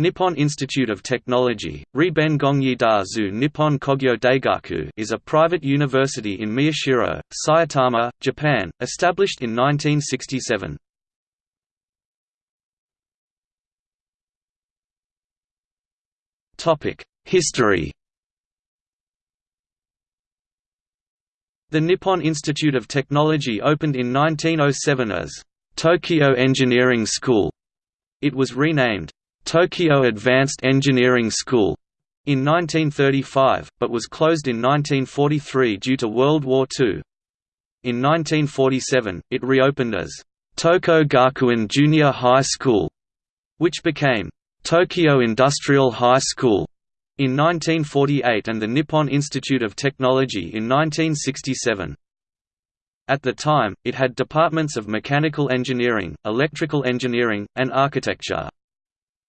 Nippon Institute of Technology, Riben Gongyi Dazu Nippon Kogyo Daigaku is a private university in Miyashiro, Saitama, Japan, established in 1967. History The Nippon Institute of Technology opened in 1907 as Tokyo Engineering School. It was renamed Tokyo Advanced Engineering School in 1935, but was closed in 1943 due to World War II. In 1947, it reopened as Toko Gakuen Junior High School, which became Tokyo Industrial High School in 1948 and the Nippon Institute of Technology in 1967. At the time, it had departments of mechanical engineering, electrical engineering, and architecture.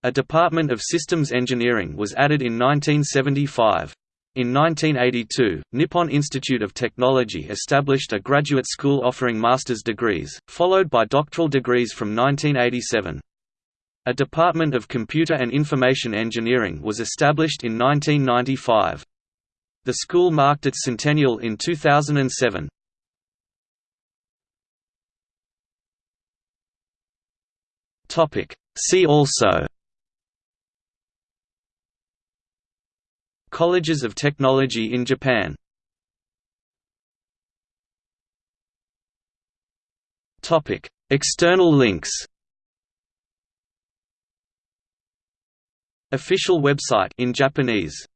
A Department of Systems Engineering was added in 1975. In 1982, Nippon Institute of Technology established a graduate school offering master's degrees, followed by doctoral degrees from 1987. A Department of Computer and Information Engineering was established in 1995. The school marked its centennial in 2007. See also Colleges of Technology in Japan. External links. Official website in Japanese